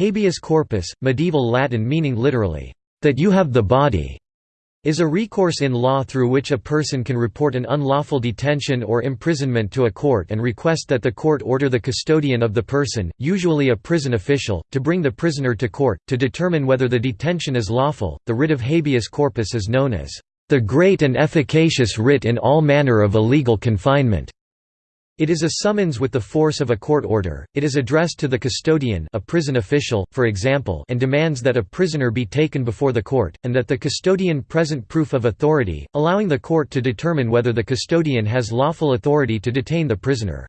Habeas corpus, medieval Latin meaning literally, that you have the body, is a recourse in law through which a person can report an unlawful detention or imprisonment to a court and request that the court order the custodian of the person, usually a prison official, to bring the prisoner to court, to determine whether the detention is lawful. The writ of habeas corpus is known as the great and efficacious writ in all manner of illegal confinement. It is a summons with the force of a court order, it is addressed to the custodian a prison official, for example and demands that a prisoner be taken before the court, and that the custodian present proof of authority, allowing the court to determine whether the custodian has lawful authority to detain the prisoner.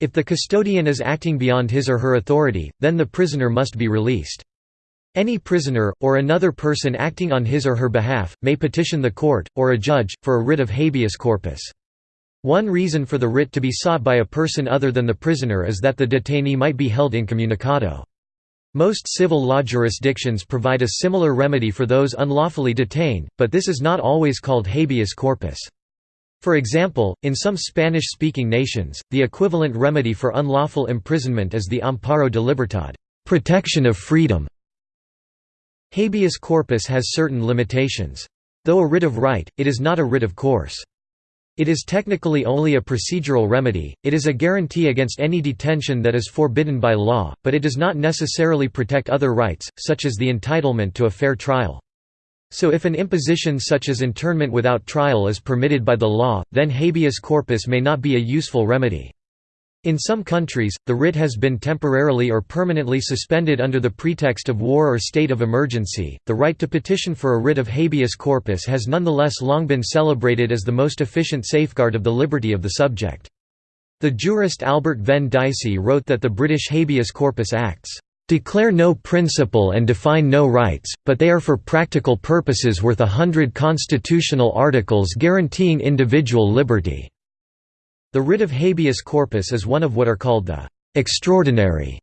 If the custodian is acting beyond his or her authority, then the prisoner must be released. Any prisoner, or another person acting on his or her behalf, may petition the court, or a judge, for a writ of habeas corpus. One reason for the writ to be sought by a person other than the prisoner is that the detainee might be held incommunicado. Most civil law jurisdictions provide a similar remedy for those unlawfully detained, but this is not always called habeas corpus. For example, in some Spanish-speaking nations, the equivalent remedy for unlawful imprisonment is the amparo de libertad protection of freedom". Habeas corpus has certain limitations. Though a writ of right, it is not a writ of course. It is technically only a procedural remedy, it is a guarantee against any detention that is forbidden by law, but it does not necessarily protect other rights, such as the entitlement to a fair trial. So if an imposition such as internment without trial is permitted by the law, then habeas corpus may not be a useful remedy. In some countries, the writ has been temporarily or permanently suspended under the pretext of war or state of emergency. The right to petition for a writ of habeas corpus has nonetheless long been celebrated as the most efficient safeguard of the liberty of the subject. The jurist Albert Venn Dicey wrote that the British habeas corpus acts declare no principle and define no rights, but they are for practical purposes worth a hundred constitutional articles guaranteeing individual liberty. The writ of habeas corpus is one of what are called the «extraordinary»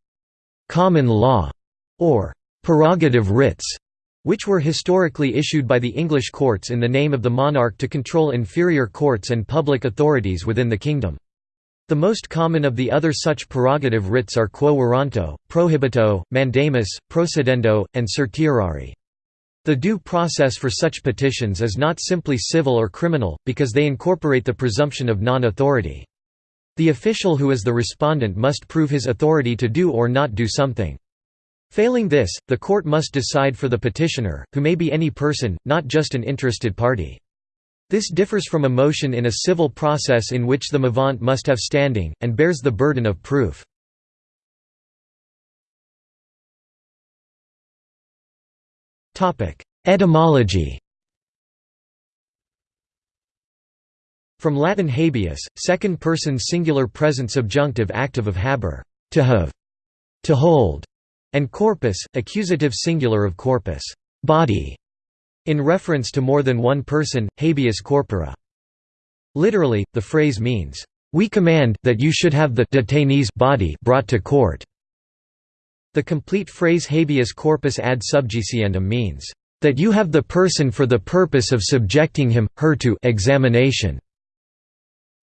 common law or «prerogative writs», which were historically issued by the English courts in the name of the monarch to control inferior courts and public authorities within the kingdom. The most common of the other such prerogative writs are quo warranto, prohibito, mandamus, procedendo, and certiorari. The due process for such petitions is not simply civil or criminal, because they incorporate the presumption of non-authority. The official who is the respondent must prove his authority to do or not do something. Failing this, the court must decide for the petitioner, who may be any person, not just an interested party. This differs from a motion in a civil process in which the movant must have standing, and bears the burden of proof. Etymology From Latin habeas, second-person singular present subjunctive active of habere, to have, to hold, and corpus, accusative singular of corpus, body, in reference to more than one person, habeas corpora. Literally, the phrase means, "We command that you should have the detainee's body brought to court." The complete phrase habeas corpus ad subjiciendum means, "...that you have the person for the purpose of subjecting him, her to examination."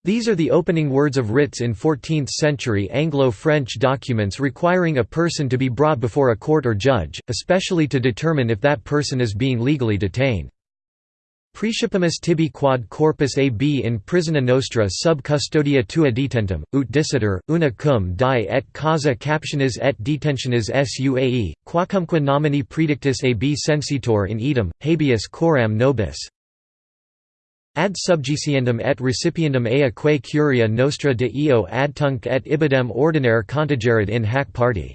These are the opening words of writs in 14th-century Anglo-French documents requiring a person to be brought before a court or judge, especially to determine if that person is being legally detained. Praecipimus tibi quod corpus ab in prisona nostra sub custodia tua detentum, ut dicitur, una cum die et causa captionis et detentionis suae, quacumque nomini predictus ab censeatur in idem, habeas coram nobis. Ad subjiciendum et recipiendum ea quae curia nostra de eo adtunc et ibidem ordinare contigerit in hac parte.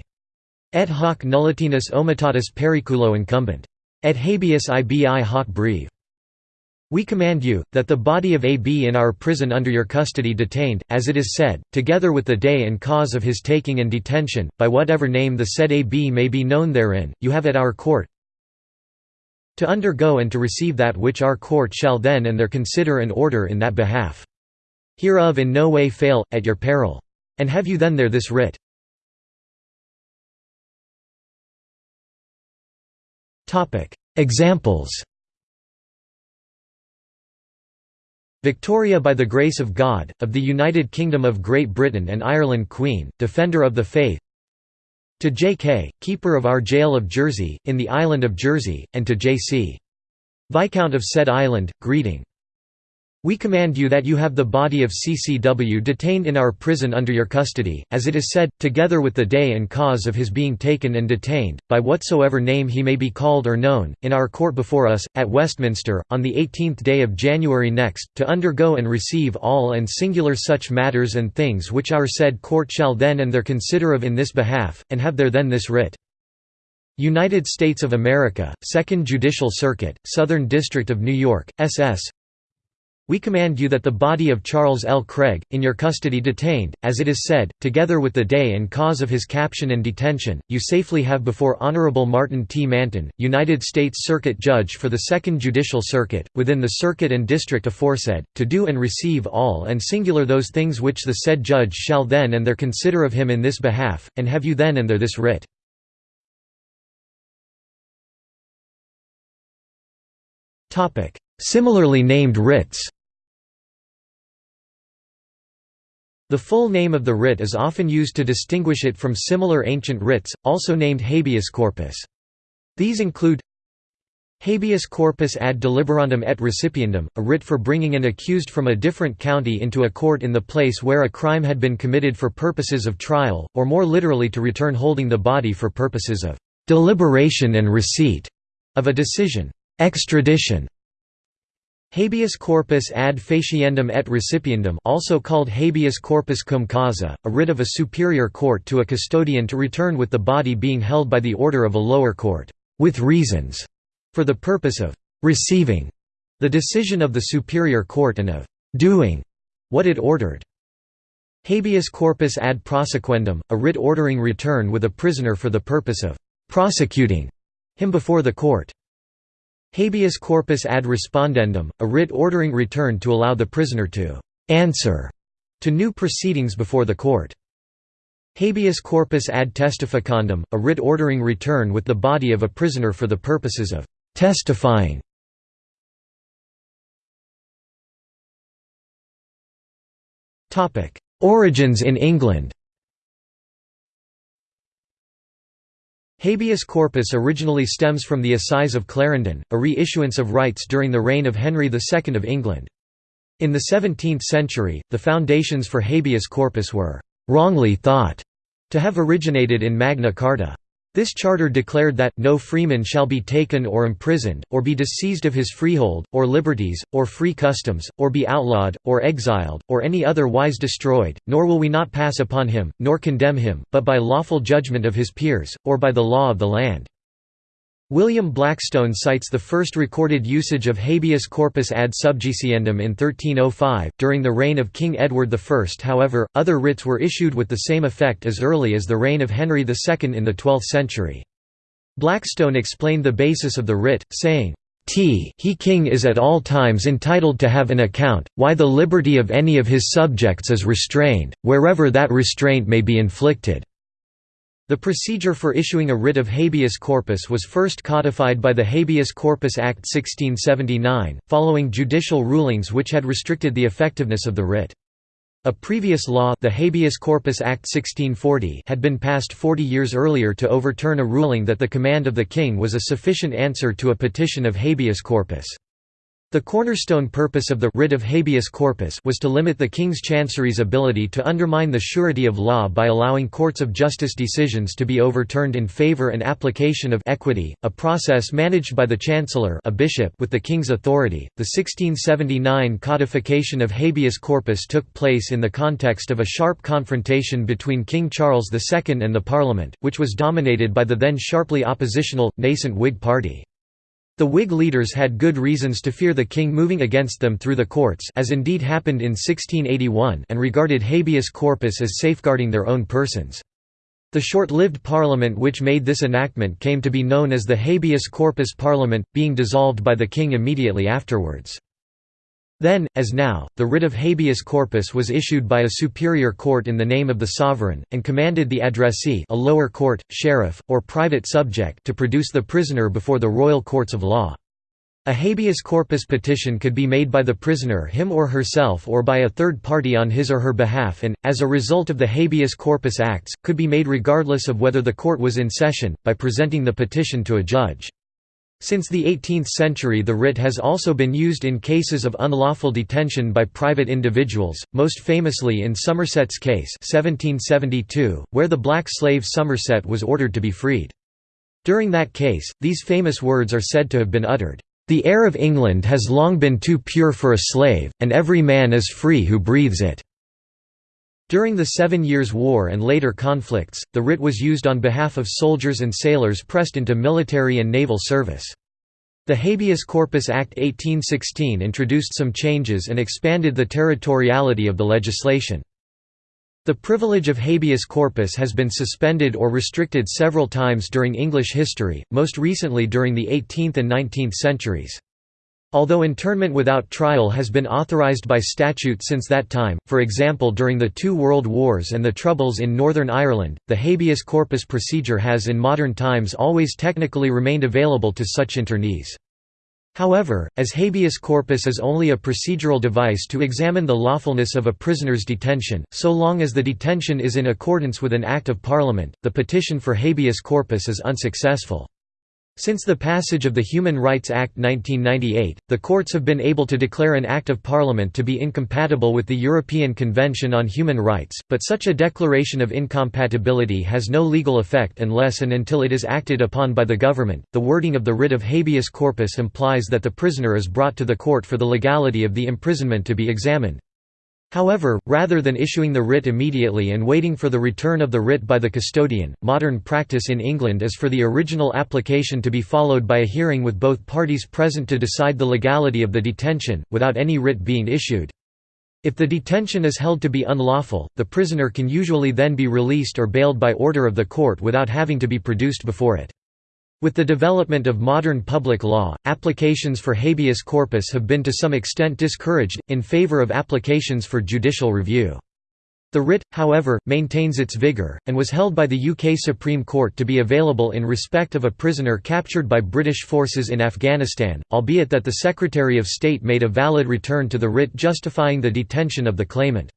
Et hoc nullitatis omittatis periculo incumbent. Et habeas ibi hoc breve. We command you, that the body of AB in our prison under your custody detained, as it is said, together with the day and cause of his taking and detention, by whatever name the said AB may be known therein, you have at our court to undergo and to receive that which our court shall then and there consider and order in that behalf. Hereof in no way fail, at your peril. And have you then there this writ. Examples Victoria by the Grace of God, of the United Kingdom of Great Britain and Ireland Queen, Defender of the Faith To J.K., keeper of our jail of Jersey, in the island of Jersey, and to J.C. Viscount of said island, greeting. We command you that you have the body of CCW detained in our prison under your custody, as it is said, together with the day and cause of his being taken and detained, by whatsoever name he may be called or known, in our court before us, at Westminster, on the eighteenth day of January next, to undergo and receive all and singular such matters and things which our said court shall then and there consider of in this behalf, and have there then this writ. United States of America, Second Judicial Circuit, Southern District of New York, SS we command you that the body of Charles L. Craig, in your custody detained, as it is said, together with the day and cause of his caption and detention, you safely have before Honorable Martin T. Manton, United States Circuit Judge for the Second Judicial Circuit, within the circuit and district aforesaid, to do and receive all and singular those things which the said judge shall then and there consider of him in this behalf, and have you then and there this writ. Similarly named writs The full name of the writ is often used to distinguish it from similar ancient writs, also named habeas corpus. These include Habeas corpus ad deliberandum et recipiendum, a writ for bringing an accused from a different county into a court in the place where a crime had been committed for purposes of trial, or more literally to return holding the body for purposes of deliberation and receipt of a decision. Extradition Habeas corpus ad faciendum et recipiendum also called habeas corpus cum causa, a writ of a superior court to a custodian to return with the body being held by the order of a lower court, with reasons, for the purpose of receiving the decision of the superior court and of doing what it ordered. Habeas corpus ad prosequendum, a writ ordering return with a prisoner for the purpose of prosecuting him before the court. Habeas corpus ad respondendum, a writ ordering return to allow the prisoner to answer to new proceedings before the court. Habeas corpus ad testificandum, a writ ordering return with the body of a prisoner for the purposes of testifying. Origins in England Habeas corpus originally stems from the Assize of Clarendon, a reissuance of rights during the reign of Henry II of England. In the 17th century, the foundations for habeas corpus were «wrongly thought» to have originated in Magna Carta. This charter declared that, no freeman shall be taken or imprisoned, or be disseized of his freehold, or liberties, or free customs, or be outlawed, or exiled, or any other wise destroyed, nor will we not pass upon him, nor condemn him, but by lawful judgment of his peers, or by the law of the land. William Blackstone cites the first recorded usage of habeas corpus ad subjiciendum in 1305. During the reign of King Edward I, however, other writs were issued with the same effect as early as the reign of Henry II in the 12th century. Blackstone explained the basis of the writ, saying, T he king is at all times entitled to have an account, why the liberty of any of his subjects is restrained, wherever that restraint may be inflicted. The procedure for issuing a writ of habeas corpus was first codified by the Habeas Corpus Act 1679, following judicial rulings which had restricted the effectiveness of the writ. A previous law the Habeas Corpus Act 1640 had been passed 40 years earlier to overturn a ruling that the command of the king was a sufficient answer to a petition of habeas corpus. The cornerstone purpose of the writ of habeas corpus was to limit the King's Chancery's ability to undermine the surety of law by allowing courts of justice decisions to be overturned in favour and application of equity, a process managed by the Chancellor a bishop with the King's authority. The 1679 codification of habeas corpus took place in the context of a sharp confrontation between King Charles II and the Parliament, which was dominated by the then sharply oppositional, nascent Whig party. The Whig leaders had good reasons to fear the king moving against them through the courts as indeed happened in 1681 and regarded habeas corpus as safeguarding their own persons. The short-lived parliament which made this enactment came to be known as the habeas corpus parliament, being dissolved by the king immediately afterwards. Then, as now, the writ of habeas corpus was issued by a superior court in the name of the sovereign, and commanded the addressee a lower court, sheriff, or private subject to produce the prisoner before the royal courts of law. A habeas corpus petition could be made by the prisoner him or herself or by a third party on his or her behalf and, as a result of the habeas corpus acts, could be made regardless of whether the court was in session, by presenting the petition to a judge. Since the 18th century the writ has also been used in cases of unlawful detention by private individuals, most famously in Somerset's case 1772, where the black slave Somerset was ordered to be freed. During that case, these famous words are said to have been uttered. The air of England has long been too pure for a slave, and every man is free who breathes it." During the Seven Years' War and later conflicts, the writ was used on behalf of soldiers and sailors pressed into military and naval service. The Habeas Corpus Act 1816 introduced some changes and expanded the territoriality of the legislation. The privilege of habeas corpus has been suspended or restricted several times during English history, most recently during the 18th and 19th centuries. Although internment without trial has been authorised by statute since that time, for example during the two World Wars and the Troubles in Northern Ireland, the habeas corpus procedure has in modern times always technically remained available to such internees. However, as habeas corpus is only a procedural device to examine the lawfulness of a prisoner's detention, so long as the detention is in accordance with an Act of Parliament, the petition for habeas corpus is unsuccessful. Since the passage of the Human Rights Act 1998, the courts have been able to declare an Act of Parliament to be incompatible with the European Convention on Human Rights, but such a declaration of incompatibility has no legal effect unless and until it is acted upon by the government. The wording of the writ of habeas corpus implies that the prisoner is brought to the court for the legality of the imprisonment to be examined. However, rather than issuing the writ immediately and waiting for the return of the writ by the custodian, modern practice in England is for the original application to be followed by a hearing with both parties present to decide the legality of the detention, without any writ being issued. If the detention is held to be unlawful, the prisoner can usually then be released or bailed by order of the court without having to be produced before it. With the development of modern public law, applications for habeas corpus have been to some extent discouraged, in favor of applications for judicial review. The writ, however, maintains its vigour, and was held by the UK Supreme Court to be available in respect of a prisoner captured by British forces in Afghanistan, albeit that the Secretary of State made a valid return to the writ justifying the detention of the claimant.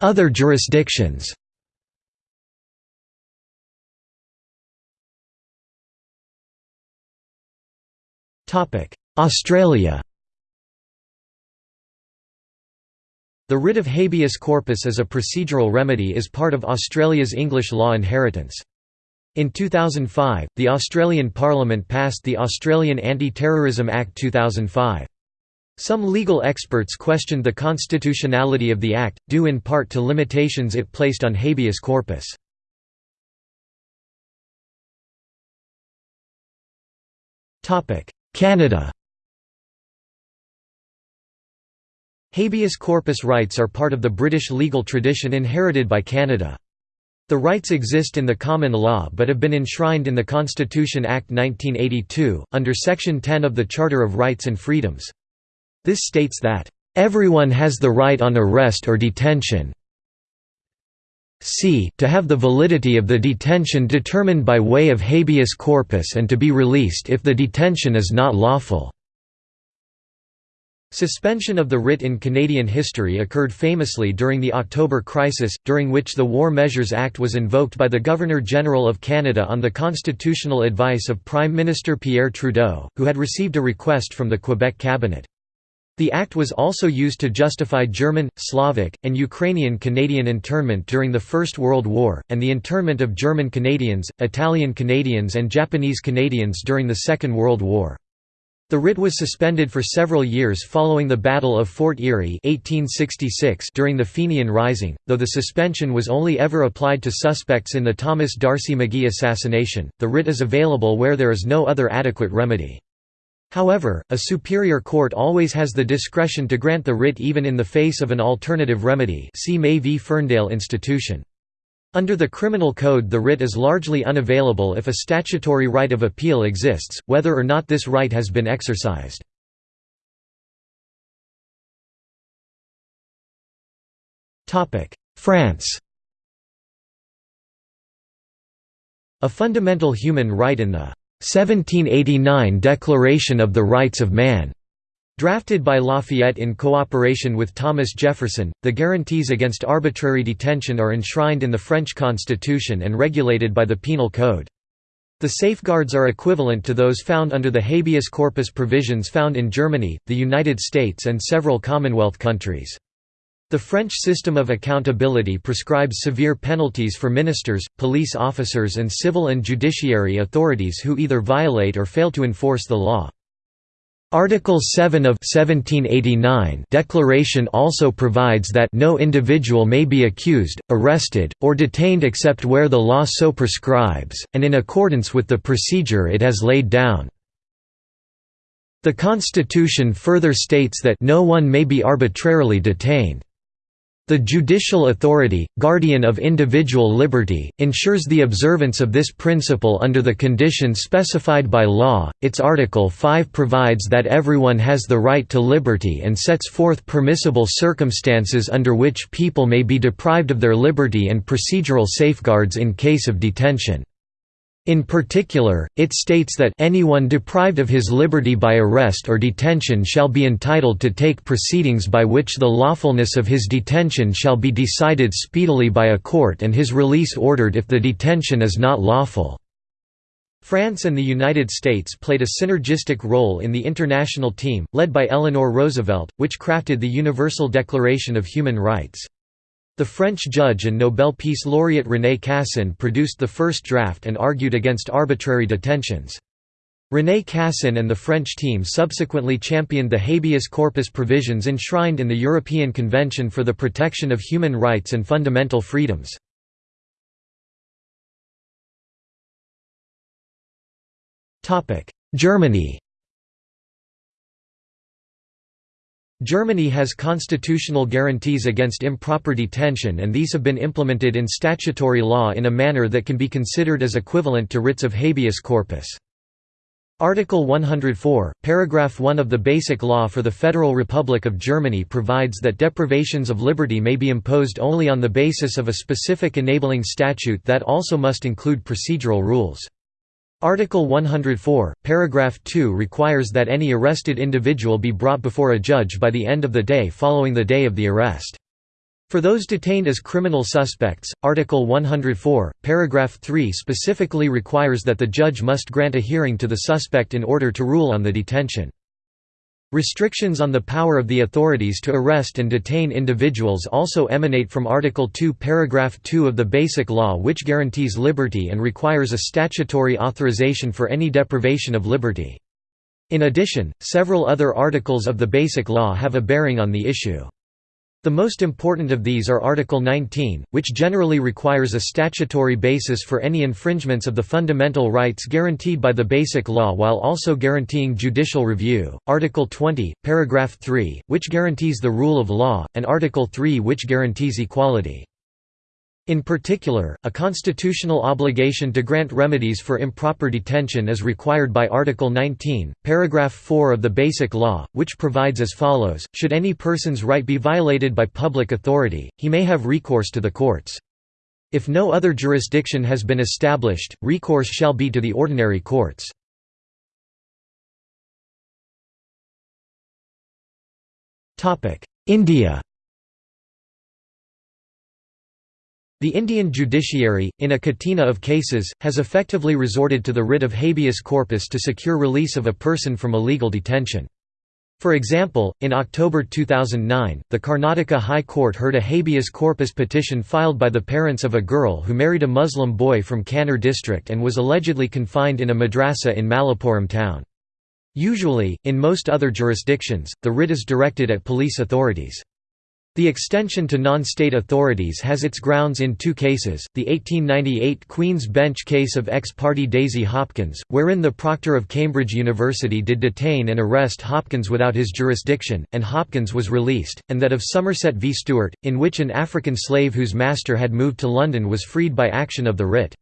Other jurisdictions Australia The writ of habeas corpus as a procedural remedy is part of Australia's English law inheritance. In 2005, the Australian Parliament passed the Australian Anti-Terrorism Act 2005. Some legal experts questioned the constitutionality of the Act, due in part to limitations it placed on habeas corpus. Canada Habeas corpus rights are part of the British legal tradition inherited by Canada. The rights exist in the common law but have been enshrined in the Constitution Act 1982, under Section 10 of the Charter of Rights and Freedoms. This states that, "...everyone has the right on arrest or detention c to have the validity of the detention determined by way of habeas corpus and to be released if the detention is not lawful." Suspension of the writ in Canadian history occurred famously during the October Crisis, during which the War Measures Act was invoked by the Governor-General of Canada on the constitutional advice of Prime Minister Pierre Trudeau, who had received a request from the Quebec cabinet. The act was also used to justify German, Slavic, and Ukrainian Canadian internment during the First World War, and the internment of German Canadians, Italian Canadians and Japanese Canadians during the Second World War. The writ was suspended for several years following the Battle of Fort Erie 1866 during the Fenian Rising, though the suspension was only ever applied to suspects in the Thomas D'Arcy McGee assassination. The writ is available where there is no other adequate remedy. However, a superior court always has the discretion to grant the writ even in the face of an alternative remedy see May v Ferndale Institution. Under the Criminal Code the writ is largely unavailable if a statutory right of appeal exists, whether or not this right has been exercised. France a fundamental human right in the 1789 Declaration of the Rights of Man. Drafted by Lafayette in cooperation with Thomas Jefferson, the guarantees against arbitrary detention are enshrined in the French Constitution and regulated by the Penal Code. The safeguards are equivalent to those found under the habeas corpus provisions found in Germany, the United States and several Commonwealth countries. The French system of accountability prescribes severe penalties for ministers, police officers and civil and judiciary authorities who either violate or fail to enforce the law. Article 7 of 1789 Declaration also provides that no individual may be accused, arrested, or detained except where the law so prescribes, and in accordance with the procedure it has laid down. The Constitution further states that no one may be arbitrarily detained. The judicial authority, guardian of individual liberty, ensures the observance of this principle under the conditions specified by law. Its Article 5 provides that everyone has the right to liberty and sets forth permissible circumstances under which people may be deprived of their liberty and procedural safeguards in case of detention. In particular, it states that anyone deprived of his liberty by arrest or detention shall be entitled to take proceedings by which the lawfulness of his detention shall be decided speedily by a court and his release ordered if the detention is not lawful. France and the United States played a synergistic role in the international team, led by Eleanor Roosevelt, which crafted the Universal Declaration of Human Rights. The French judge and Nobel Peace Laureate René Cassin produced the first draft and argued against arbitrary detentions. René Cassin and the French team subsequently championed the habeas corpus provisions enshrined in the European Convention for the Protection of Human Rights and Fundamental Freedoms. Germany Germany has constitutional guarantees against improper detention and these have been implemented in statutory law in a manner that can be considered as equivalent to writs of habeas corpus. Article 104, paragraph 1 of the Basic Law for the Federal Republic of Germany provides that deprivations of liberty may be imposed only on the basis of a specific enabling statute that also must include procedural rules. Article 104, paragraph 2 requires that any arrested individual be brought before a judge by the end of the day following the day of the arrest. For those detained as criminal suspects, Article 104, paragraph 3 specifically requires that the judge must grant a hearing to the suspect in order to rule on the detention. Restrictions on the power of the authorities to arrest and detain individuals also emanate from Article 2 paragraph 2 of the Basic Law which guarantees liberty and requires a statutory authorization for any deprivation of liberty. In addition, several other articles of the Basic Law have a bearing on the issue. The most important of these are Article 19, which generally requires a statutory basis for any infringements of the fundamental rights guaranteed by the Basic Law while also guaranteeing judicial review, Article 20, paragraph 3, which guarantees the rule of law, and Article 3 which guarantees equality. In particular, a constitutional obligation to grant remedies for improper detention is required by Article 19, paragraph 4 of the Basic Law, which provides as follows, should any person's right be violated by public authority, he may have recourse to the courts. If no other jurisdiction has been established, recourse shall be to the ordinary courts. India The Indian judiciary, in a catena of cases, has effectively resorted to the writ of habeas corpus to secure release of a person from illegal detention. For example, in October 2009, the Karnataka High Court heard a habeas corpus petition filed by the parents of a girl who married a Muslim boy from Kannur district and was allegedly confined in a madrasa in Malappuram town. Usually, in most other jurisdictions, the writ is directed at police authorities. The extension to non-state authorities has its grounds in two cases, the 1898 Queen's Bench case of ex-parte Daisy Hopkins, wherein the proctor of Cambridge University did detain and arrest Hopkins without his jurisdiction, and Hopkins was released, and that of Somerset v Stewart, in which an African slave whose master had moved to London was freed by action of the writ.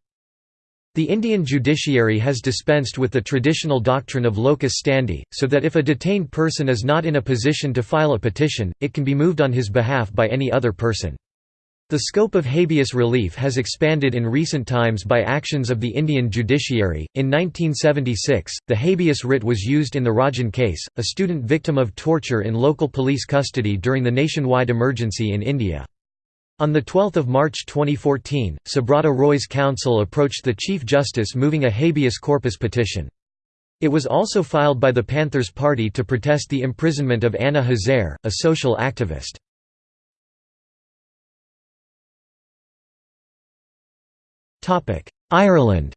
The Indian judiciary has dispensed with the traditional doctrine of locus standi, so that if a detained person is not in a position to file a petition, it can be moved on his behalf by any other person. The scope of habeas relief has expanded in recent times by actions of the Indian judiciary. In 1976, the habeas writ was used in the Rajan case, a student victim of torture in local police custody during the nationwide emergency in India. On 12 March 2014, Subrata Roy's counsel approached the Chief Justice moving a habeas corpus petition. It was also filed by the Panthers Party to protest the imprisonment of Anna Hazare, a social activist. Ireland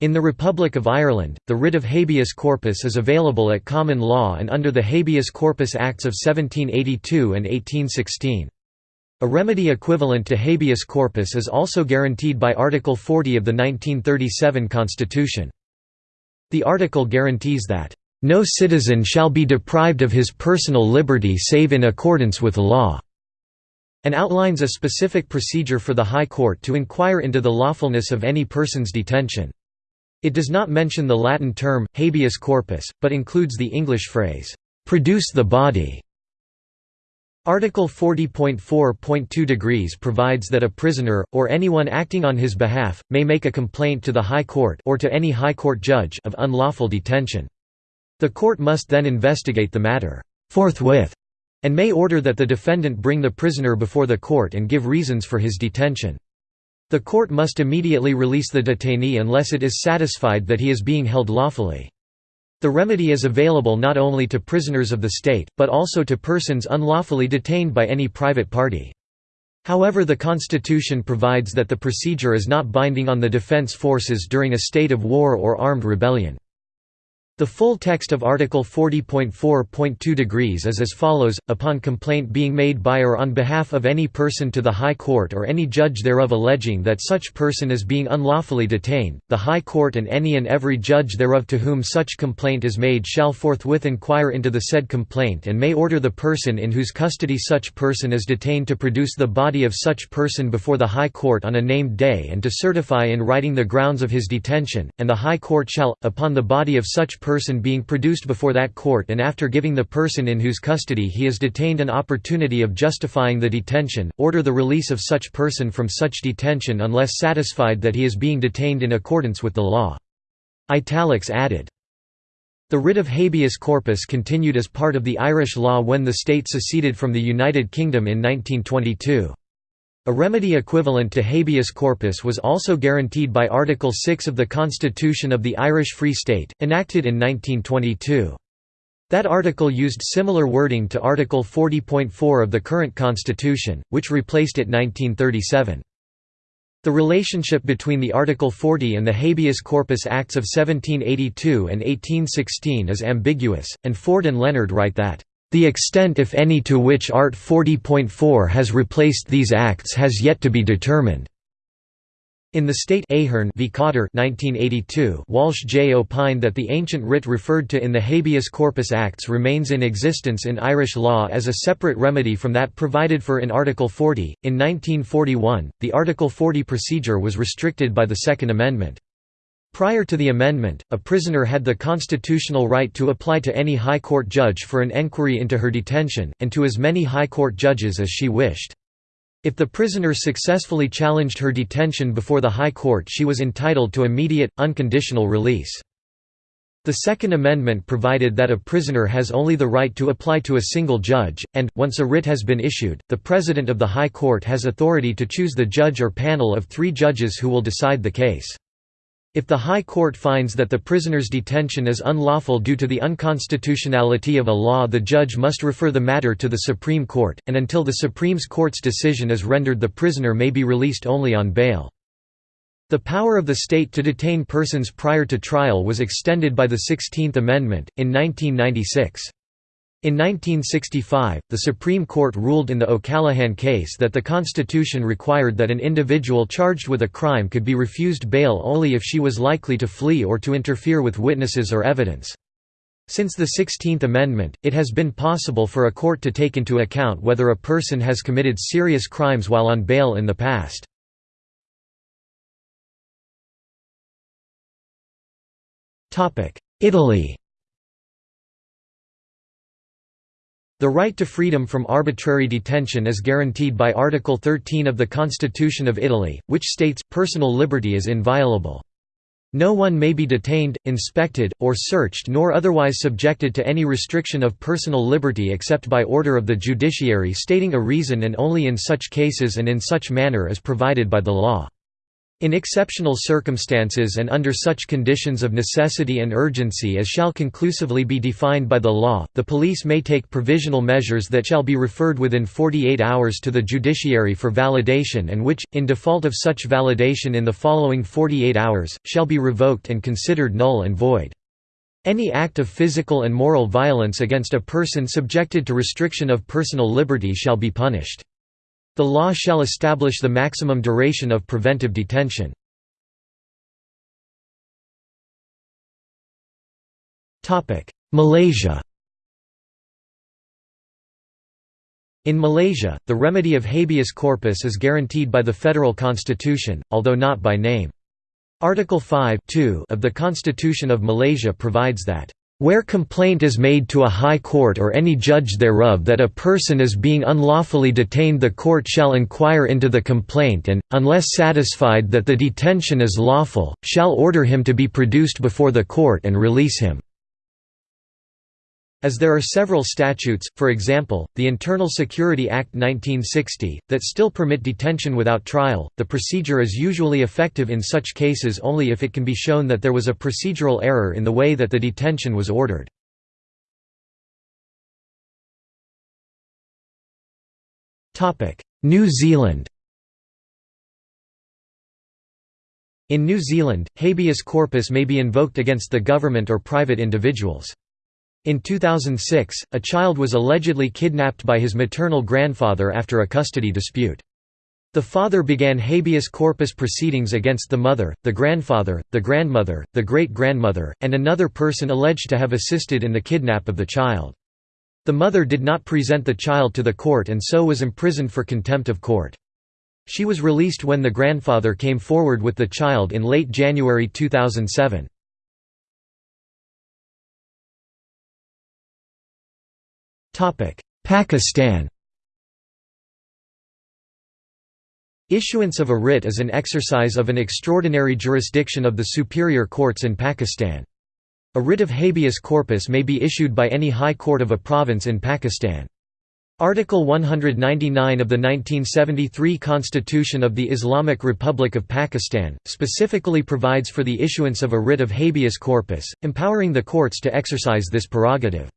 In the Republic of Ireland, the writ of habeas corpus is available at common law and under the Habeas Corpus Acts of 1782 and 1816. A remedy equivalent to habeas corpus is also guaranteed by Article 40 of the 1937 Constitution. The article guarantees that, "...no citizen shall be deprived of his personal liberty save in accordance with law." and outlines a specific procedure for the High Court to inquire into the lawfulness of any person's detention. It does not mention the Latin term, habeas corpus, but includes the English phrase, "'produce the body' Article 40.4.2 degrees provides that a prisoner, or anyone acting on his behalf, may make a complaint to the High Court or to any High Court judge of unlawful detention. The court must then investigate the matter forthwith and may order that the defendant bring the prisoner before the court and give reasons for his detention. The court must immediately release the detainee unless it is satisfied that he is being held lawfully. The remedy is available not only to prisoners of the state, but also to persons unlawfully detained by any private party. However the Constitution provides that the procedure is not binding on the defense forces during a state of war or armed rebellion. The full text of Article 40.4.2 degrees is as follows, upon complaint being made by or on behalf of any person to the High Court or any judge thereof alleging that such person is being unlawfully detained, the High Court and any and every judge thereof to whom such complaint is made shall forthwith inquire into the said complaint and may order the person in whose custody such person is detained to produce the body of such person before the High Court on a named day and to certify in writing the grounds of his detention, and the High Court shall, upon the body of such person being produced before that court and after giving the person in whose custody he is detained an opportunity of justifying the detention, order the release of such person from such detention unless satisfied that he is being detained in accordance with the law." Italics added. The writ of habeas corpus continued as part of the Irish law when the state seceded from the United Kingdom in 1922. A remedy equivalent to habeas corpus was also guaranteed by Article 6 of the Constitution of the Irish Free State, enacted in 1922. That article used similar wording to Article 40.4 of the current Constitution, which replaced it 1937. The relationship between the Article 40 and the Habeas Corpus Acts of 1782 and 1816 is ambiguous, and Ford and Leonard write that the extent if any to which Art 40.4 has replaced these acts has yet to be determined. In the state Ahern v. Cotter 1982, Walsh J. opined that the ancient writ referred to in the Habeas Corpus Acts remains in existence in Irish law as a separate remedy from that provided for in Article 40. In 1941, the Article 40 procedure was restricted by the Second Amendment. Prior to the amendment, a prisoner had the constitutional right to apply to any High Court judge for an enquiry into her detention, and to as many High Court judges as she wished. If the prisoner successfully challenged her detention before the High Court she was entitled to immediate, unconditional release. The Second Amendment provided that a prisoner has only the right to apply to a single judge, and, once a writ has been issued, the President of the High Court has authority to choose the judge or panel of three judges who will decide the case. If the High Court finds that the prisoner's detention is unlawful due to the unconstitutionality of a law the judge must refer the matter to the Supreme Court, and until the Supreme Court's decision is rendered the prisoner may be released only on bail. The power of the state to detain persons prior to trial was extended by the Sixteenth Amendment, in 1996. In 1965, the Supreme Court ruled in the O'Callaghan case that the Constitution required that an individual charged with a crime could be refused bail only if she was likely to flee or to interfere with witnesses or evidence. Since the Sixteenth Amendment, it has been possible for a court to take into account whether a person has committed serious crimes while on bail in the past. Italy The right to freedom from arbitrary detention is guaranteed by Article 13 of the Constitution of Italy, which states, personal liberty is inviolable. No one may be detained, inspected, or searched nor otherwise subjected to any restriction of personal liberty except by order of the judiciary stating a reason and only in such cases and in such manner as provided by the law. In exceptional circumstances and under such conditions of necessity and urgency as shall conclusively be defined by the law, the police may take provisional measures that shall be referred within 48 hours to the judiciary for validation and which, in default of such validation in the following 48 hours, shall be revoked and considered null and void. Any act of physical and moral violence against a person subjected to restriction of personal liberty shall be punished. The law shall establish the maximum duration of preventive detention. Malaysia In Malaysia, the remedy of habeas corpus is guaranteed by the federal constitution, although not by name. Article 5 of the Constitution of Malaysia provides that where complaint is made to a high court or any judge thereof that a person is being unlawfully detained the court shall inquire into the complaint and, unless satisfied that the detention is lawful, shall order him to be produced before the court and release him. As there are several statutes, for example, the Internal Security Act 1960, that still permit detention without trial, the procedure is usually effective in such cases only if it can be shown that there was a procedural error in the way that the detention was ordered. New Zealand In New Zealand, habeas corpus may be invoked against the government or private individuals. In 2006, a child was allegedly kidnapped by his maternal grandfather after a custody dispute. The father began habeas corpus proceedings against the mother, the grandfather, the grandmother, the great-grandmother, and another person alleged to have assisted in the kidnap of the child. The mother did not present the child to the court and so was imprisoned for contempt of court. She was released when the grandfather came forward with the child in late January 2007. Pakistan Issuance of a writ is an exercise of an extraordinary jurisdiction of the superior courts in Pakistan. A writ of habeas corpus may be issued by any high court of a province in Pakistan. Article 199 of the 1973 Constitution of the Islamic Republic of Pakistan, specifically provides for the issuance of a writ of habeas corpus, empowering the courts to exercise this prerogative.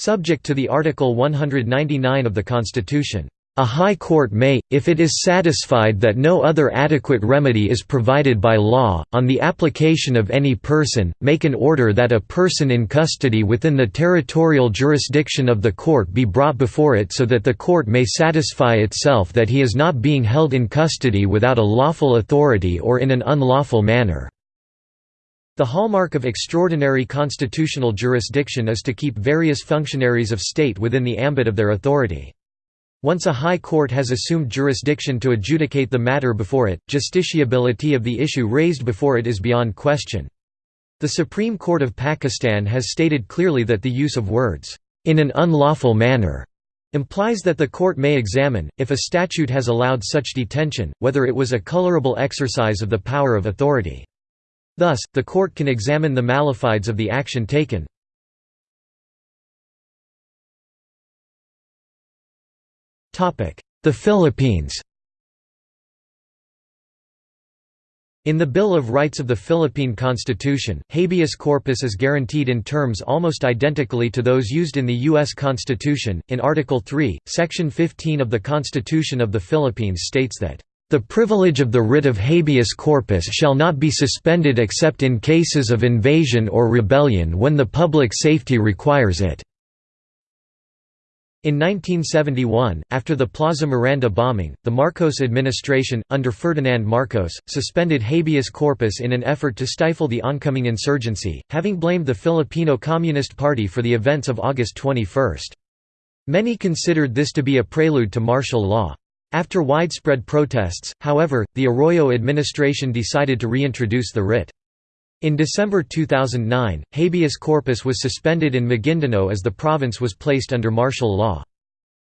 Subject to the Article 199 of the Constitution. A High Court may, if it is satisfied that no other adequate remedy is provided by law, on the application of any person, make an order that a person in custody within the territorial jurisdiction of the court be brought before it so that the court may satisfy itself that he is not being held in custody without a lawful authority or in an unlawful manner. The hallmark of extraordinary constitutional jurisdiction is to keep various functionaries of state within the ambit of their authority. Once a high court has assumed jurisdiction to adjudicate the matter before it, justiciability of the issue raised before it is beyond question. The Supreme Court of Pakistan has stated clearly that the use of words, "...in an unlawful manner," implies that the court may examine, if a statute has allowed such detention, whether it was a colorable exercise of the power of authority. Thus, the court can examine the mala fides of the action taken. The Philippines In the Bill of Rights of the Philippine Constitution, habeas corpus is guaranteed in terms almost identically to those used in the U.S. Constitution. In Article 3, Section 15 of the Constitution of the Philippines states that the privilege of the writ of habeas corpus shall not be suspended except in cases of invasion or rebellion when the public safety requires it." In 1971, after the Plaza Miranda bombing, the Marcos administration, under Ferdinand Marcos, suspended habeas corpus in an effort to stifle the oncoming insurgency, having blamed the Filipino Communist Party for the events of August 21. Many considered this to be a prelude to martial law. After widespread protests, however, the Arroyo administration decided to reintroduce the writ. In December 2009, habeas corpus was suspended in Maguindanao as the province was placed under martial law.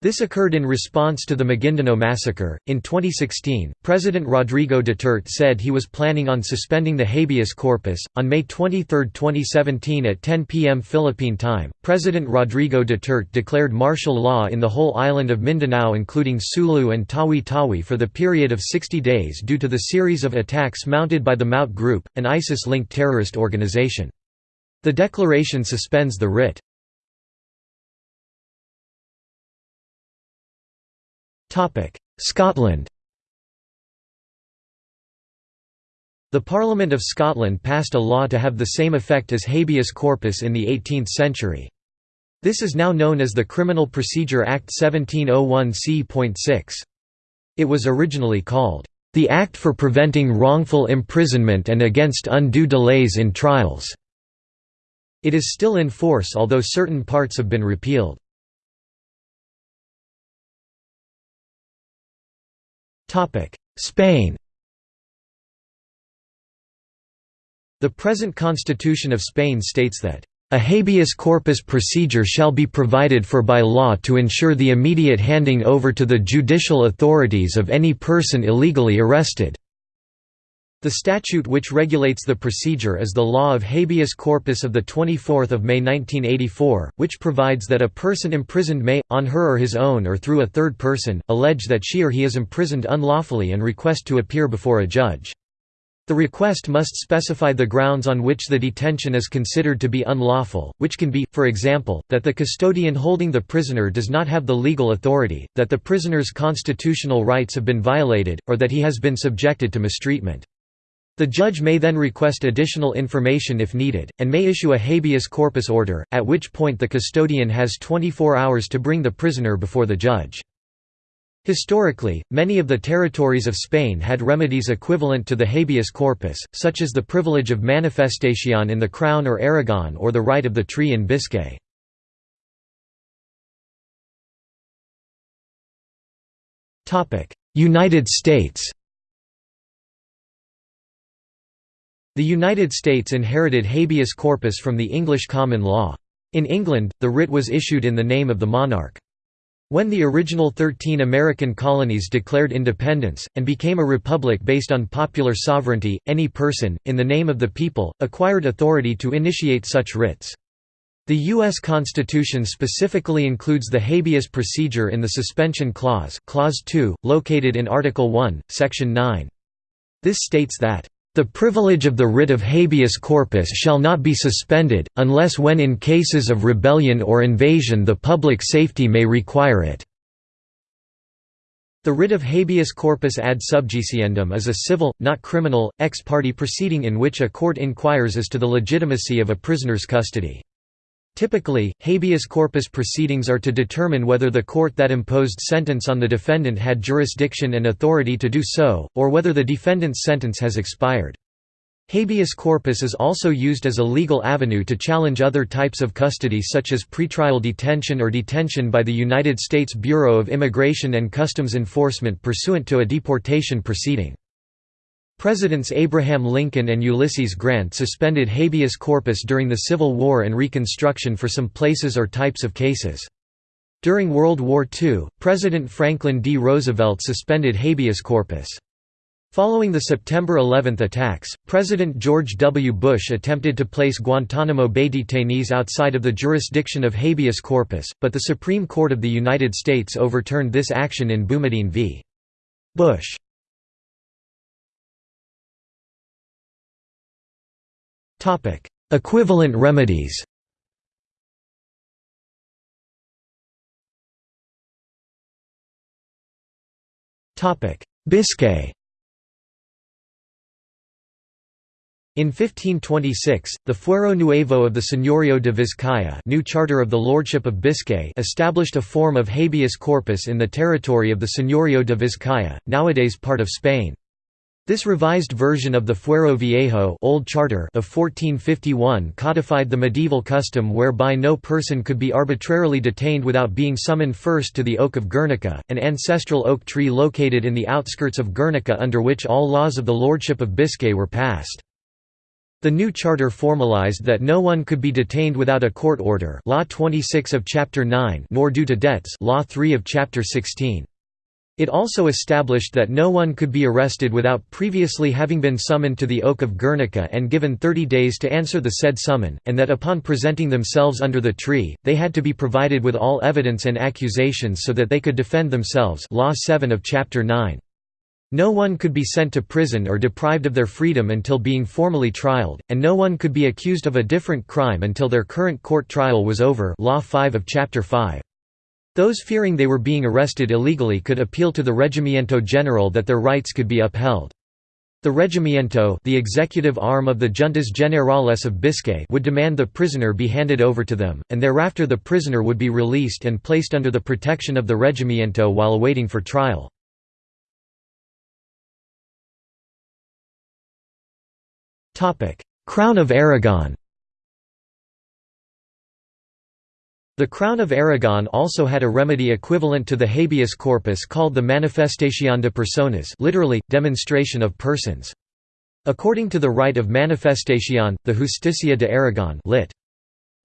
This occurred in response to the Maguindanao massacre. In 2016, President Rodrigo Duterte said he was planning on suspending the habeas corpus. On May 23, 2017, at 10 p.m. Philippine time, President Rodrigo Duterte declared martial law in the whole island of Mindanao, including Sulu and Tawi Tawi, for the period of 60 days due to the series of attacks mounted by the Maute Group, an ISIS linked terrorist organization. The declaration suspends the writ. Scotland The Parliament of Scotland passed a law to have the same effect as habeas corpus in the 18th century. This is now known as the Criminal Procedure Act 1701 c.6. It was originally called, "...the Act for Preventing Wrongful Imprisonment and Against Undue Delays in Trials." It is still in force although certain parts have been repealed. Spain The present constitution of Spain states that a habeas corpus procedure shall be provided for by law to ensure the immediate handing over to the judicial authorities of any person illegally arrested. The statute which regulates the procedure is the Law of Habeas Corpus of 24 May 1984, which provides that a person imprisoned may, on her or his own or through a third person, allege that she or he is imprisoned unlawfully and request to appear before a judge. The request must specify the grounds on which the detention is considered to be unlawful, which can be, for example, that the custodian holding the prisoner does not have the legal authority, that the prisoner's constitutional rights have been violated, or that he has been subjected to mistreatment. The judge may then request additional information if needed, and may issue a habeas corpus order, at which point the custodian has 24 hours to bring the prisoner before the judge. Historically, many of the territories of Spain had remedies equivalent to the habeas corpus, such as the privilege of manifestation in the Crown or Aragon or the right of the tree in Biscay. United States The United States inherited habeas corpus from the English common law. In England, the writ was issued in the name of the monarch. When the original 13 American colonies declared independence, and became a republic based on popular sovereignty, any person, in the name of the people, acquired authority to initiate such writs. The U.S. Constitution specifically includes the habeas procedure in the Suspension Clause, Clause 2, located in Article 1, Section 9. This states that the privilege of the writ of habeas corpus shall not be suspended, unless when in cases of rebellion or invasion the public safety may require it." The writ of habeas corpus ad subjiciendum is a civil, not criminal, ex parte proceeding in which a court inquires as to the legitimacy of a prisoner's custody. Typically, habeas corpus proceedings are to determine whether the court that imposed sentence on the defendant had jurisdiction and authority to do so, or whether the defendant's sentence has expired. Habeas corpus is also used as a legal avenue to challenge other types of custody such as pretrial detention or detention by the United States Bureau of Immigration and Customs Enforcement pursuant to a deportation proceeding. Presidents Abraham Lincoln and Ulysses Grant suspended habeas corpus during the Civil War and Reconstruction for some places or types of cases. During World War II, President Franklin D. Roosevelt suspended habeas corpus. Following the September 11 attacks, President George W. Bush attempted to place Guantanamo Bay detainees outside of the jurisdiction of habeas corpus, but the Supreme Court of the United States overturned this action in Boumediene v. Bush. Equivalent remedies Biscay In 1526, the Fuero Nuevo of the Señorío de Vizcaya new charter of the Lordship of Biscay established a form of habeas corpus in the territory of the Señorío de Vizcaya, nowadays part of Spain. This revised version of the Fuero Viejo Old Charter of 1451 codified the medieval custom whereby no person could be arbitrarily detained without being summoned first to the Oak of Guernica, an ancestral oak tree located in the outskirts of Guernica under which all laws of the Lordship of Biscay were passed. The new charter formalized that no one could be detained without a court order Law 26 of Chapter 9 nor due to debts Law 3 of Chapter 16. It also established that no one could be arrested without previously having been summoned to the Oak of Guernica and given 30 days to answer the said summon, and that upon presenting themselves under the tree, they had to be provided with all evidence and accusations so that they could defend themselves Law 7 of Chapter 9. No one could be sent to prison or deprived of their freedom until being formally trialed, and no one could be accused of a different crime until their current court trial was over Law 5 of Chapter 5. Those fearing they were being arrested illegally could appeal to the Regimiento General that their rights could be upheld. The Regimiento the executive arm of the Juntas Generales of Biscay would demand the prisoner be handed over to them, and thereafter the prisoner would be released and placed under the protection of the Regimiento while awaiting for trial. Crown of Aragon The Crown of Aragon also had a remedy equivalent to the habeas corpus called the manifestación de personas literally, demonstration of persons. According to the right of manifestación, the Justicia de Aragon lit.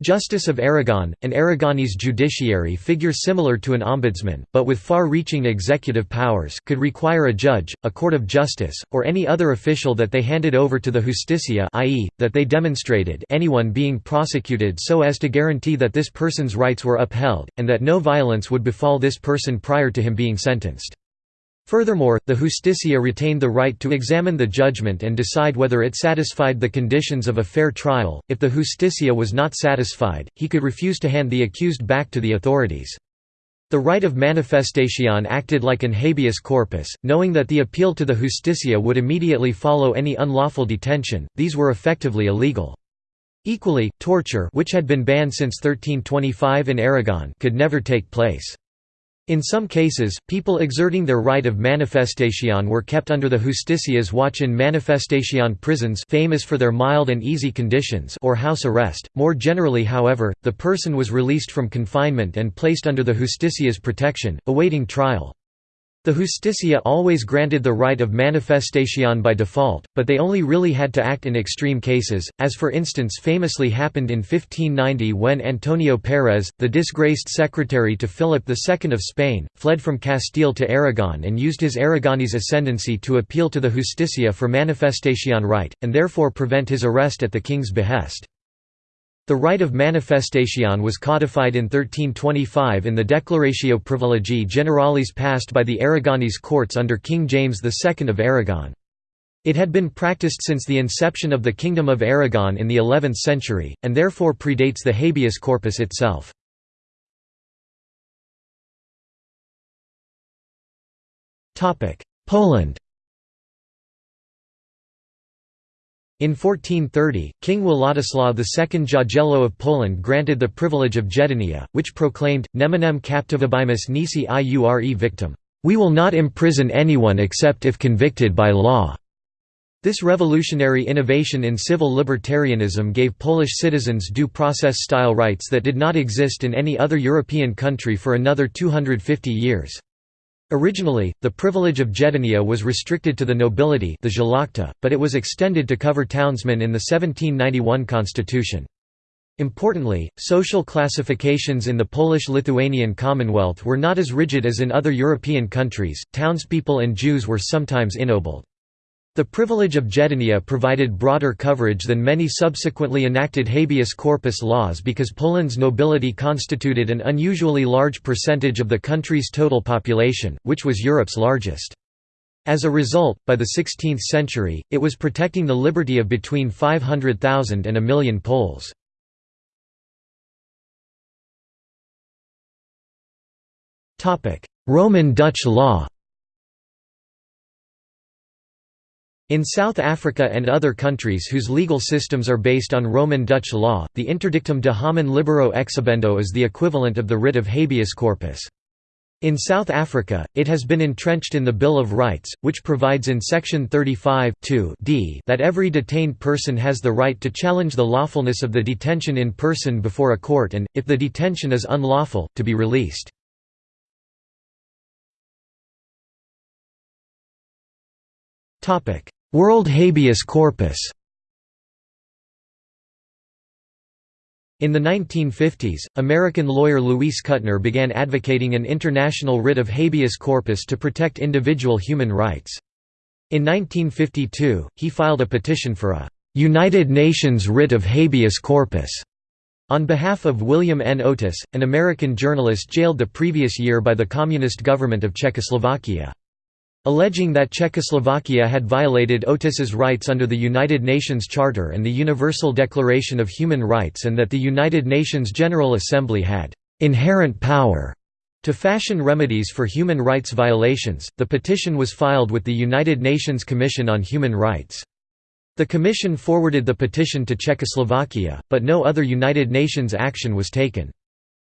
Justice of Aragon, an Aragonese judiciary figure similar to an ombudsman, but with far-reaching executive powers could require a judge, a court of justice, or any other official that they handed over to the Justicia i.e., that they demonstrated anyone being prosecuted so as to guarantee that this person's rights were upheld, and that no violence would befall this person prior to him being sentenced. Furthermore, the Justicia retained the right to examine the judgment and decide whether it satisfied the conditions of a fair trial. If the Justicia was not satisfied, he could refuse to hand the accused back to the authorities. The right of manifestation acted like an habeas corpus, knowing that the appeal to the Justicia would immediately follow any unlawful detention, these were effectively illegal. Equally, torture which had been banned since 1325 in Aragon could never take place. In some cases, people exerting their right of manifestation were kept under the Justicia's watch in manifestation prisons famous for their mild and easy conditions or house arrest. More generally however, the person was released from confinement and placed under the Justicia's protection, awaiting trial. The Justicia always granted the right of manifestation by default, but they only really had to act in extreme cases, as for instance famously happened in 1590 when Antonio Pérez, the disgraced secretary to Philip II of Spain, fled from Castile to Aragon and used his Aragonese ascendancy to appeal to the Justicia for manifestation right, and therefore prevent his arrest at the king's behest. The right of manifestation was codified in 1325 in the Declaratio Privilegii Generalis passed by the Aragonese courts under King James II of Aragon. It had been practiced since the inception of the Kingdom of Aragon in the 11th century, and therefore predates the habeas corpus itself. Poland In 1430, King Władysław II Jagiello of Poland granted the privilege of Jedlnia, which proclaimed, Neminem captivabimus nisi iure victum. We will not imprison anyone except if convicted by law. This revolutionary innovation in civil libertarianism gave Polish citizens due process-style rights that did not exist in any other European country for another 250 years. Originally, the privilege of Jedlnia was restricted to the nobility the szlachta, but it was extended to cover townsmen in the 1791 constitution. Importantly, social classifications in the Polish-Lithuanian Commonwealth were not as rigid as in other European countries, townspeople and Jews were sometimes ennobled. The privilege of Jedlnia provided broader coverage than many subsequently enacted habeas corpus laws because Poland's nobility constituted an unusually large percentage of the country's total population, which was Europe's largest. As a result, by the 16th century, it was protecting the liberty of between 500,000 and a million Poles. Roman Dutch law In South Africa and other countries whose legal systems are based on Roman Dutch law, the interdictum de homine libero exhibendo is the equivalent of the writ of habeas corpus. In South Africa, it has been entrenched in the Bill of Rights, which provides in Section 35 d that every detained person has the right to challenge the lawfulness of the detention in person before a court and, if the detention is unlawful, to be released. World habeas corpus In the 1950s, American lawyer Luis Kutner began advocating an international writ of habeas corpus to protect individual human rights. In 1952, he filed a petition for a «United Nations writ of habeas corpus» on behalf of William N. Oatis, an American journalist jailed the previous year by the Communist government of Czechoslovakia. Alleging that Czechoslovakia had violated Oatis's rights under the United Nations Charter and the Universal Declaration of Human Rights and that the United Nations General Assembly had «inherent power» to fashion remedies for human rights violations, the petition was filed with the United Nations Commission on Human Rights. The Commission forwarded the petition to Czechoslovakia, but no other United Nations action was taken.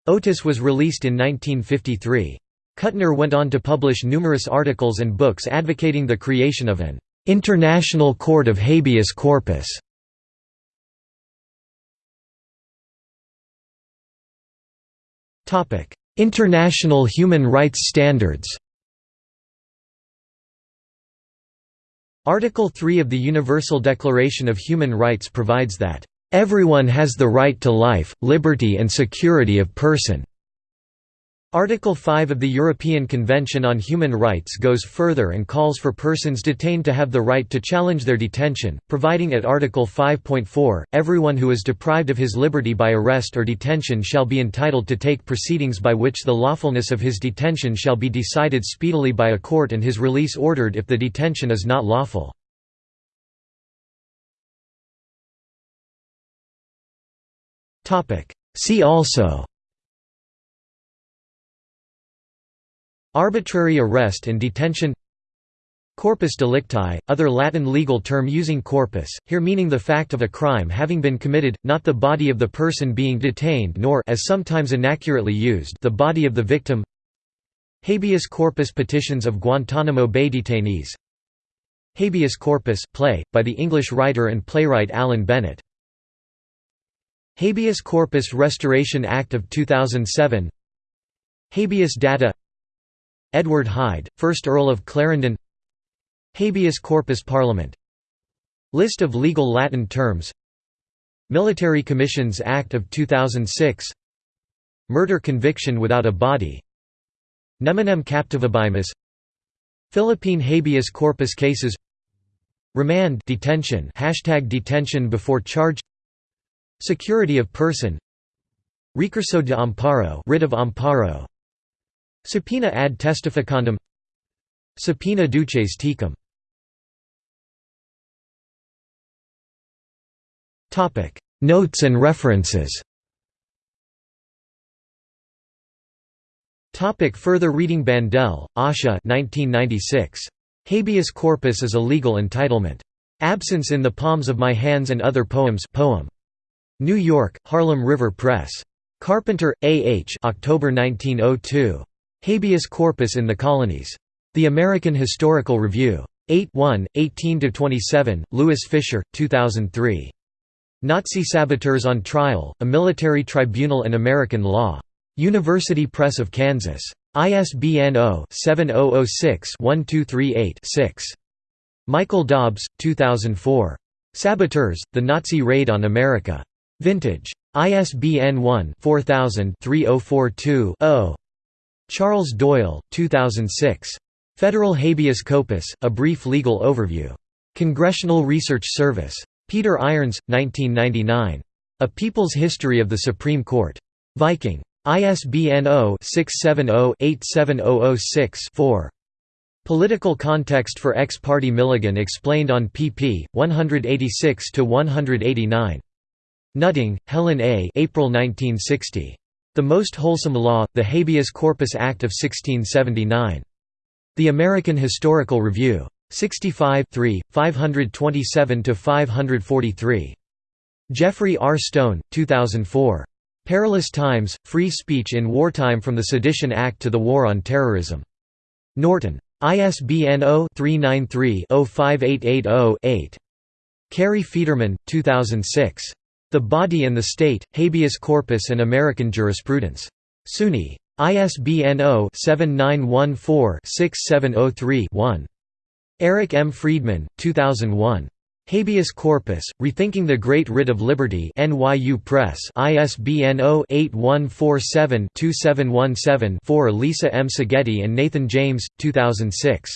Oatis was released in 1953. Kutner went on to publish numerous articles and books advocating the creation of an «international court of habeas corpus». International human rights standards Article 3 of the Universal Declaration of Human Rights provides that, "...everyone has the right to life, liberty and security of person." Article 5 of the European Convention on Human Rights goes further and calls for persons detained to have the right to challenge their detention, providing at Article 5.4, everyone who is deprived of his liberty by arrest or detention shall be entitled to take proceedings by which the lawfulness of his detention shall be decided speedily by a court and his release ordered if the detention is not lawful. See also Arbitrary arrest and detention Corpus delicti, other Latin legal term using corpus, here meaning the fact of a crime having been committed, not the body of the person being detained nor as sometimes inaccurately used the body of the victim. Habeas corpus petitions of Guantanamo Bay detainees. Habeas corpus play, by the English writer and playwright Alan Bennett. Habeas Corpus Restoration Act of 2007 Habeas Data Edward Hyde, 1st Earl of Clarendon Habeas Corpus Parliament List of legal Latin terms Military Commissions Act of 2006 Murder conviction without a body Neminem captivabimus Philippine habeas corpus cases Remand detention hashtag detention before charge Security of person Recurso de amparo writ of amparo Subpoena ad testificandum Subpoena duces tecum Notes and references Topic further reading Bandele, Asha 1996. Habeas corpus is a legal entitlement. Absence in the Palms of My Hands and Other Poems poem. New York, Harlem River Press. Carpenter, A. H. October 1902. Habeas corpus in the colonies. The American Historical Review. 8 1, 18–27, Louis Fisher, 2003. Nazi Saboteurs on Trial, A Military Tribunal and American Law. University Press of Kansas. ISBN 0-7006-1238-6. Michael Dobbs, 2004. Saboteurs, The Nazi Raid on America. Vintage. ISBN 1-4000-3042-0. Charles Doyle, 2006. Federal Habeas Corpus, A Brief Legal Overview. Congressional Research Service. Peter Irons, 1999. A People's History of the Supreme Court. Viking. ISBN 0-670-87006-4. Political context for Ex-Parte Milligan explained on pp. 186–189. Nutting, Helen A. April 1960. The Most Wholesome Law, the Habeas Corpus Act of 1679. The American Historical Review. 65 527–543. Geoffrey R. Stone, 2004. Perilous Times, Free Speech in Wartime from the Sedition Act to the War on Terrorism. Norton. ISBN 0-393-05880-8. Cary Federman, 2006. The Body and the State, Habeas Corpus and American Jurisprudence. SUNY. ISBN 0-7914-6703-1. Eric M. Freedman, 2001. Habeas Corpus, Rethinking the Great Writ of Liberty NYU Press ISBN 0-8147-2717-4 Lisa M. Seghetti and Nathan James, 2006.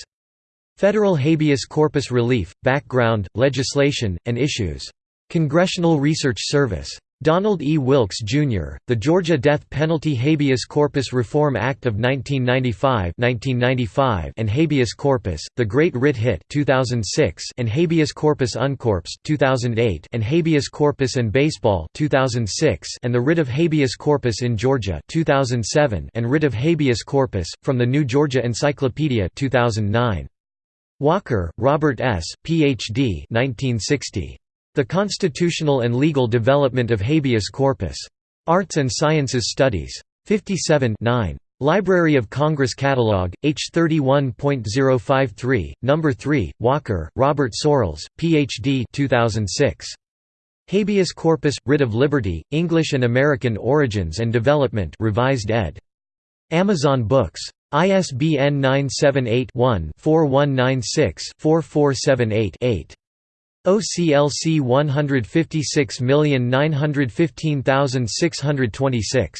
Federal Habeas Corpus Relief, Background, Legislation, and Issues. Congressional Research Service. Donald E. Wilkes, Jr., The Georgia Death Penalty Habeas Corpus Reform Act of 1995 1995 and Habeas Corpus, The Great Writ Hit 2006 and Habeas Corpus Uncorpus 2008 and Habeas Corpus and Baseball 2006 and The Writ of Habeas Corpus in Georgia 2007 and Writ of Habeas Corpus, from the New Georgia Encyclopedia 2009. Walker, Robert S., Ph.D. 1960. The Constitutional and Legal Development of Habeas Corpus. Arts and Sciences Studies. 57 9. Library of Congress Catalog, H31.053, No. 3, Walker, Robert Sorrells, Ph.D. 2006. Habeas Corpus – Writ of Liberty, English and American Origins and Development revised ed. Amazon Books. ISBN 978 one 4196 4478 8 OCLC 156915626.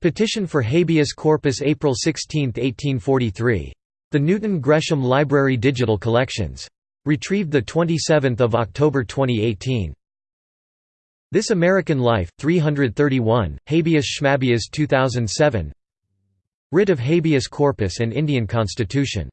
Petition for habeas corpus April 16, 1843. The Newton Gresham Library Digital Collections. Retrieved 27 October 2018. This American Life, 331, Habeas Schmabeas 2007 Writ of Habeas Corpus and Indian Constitution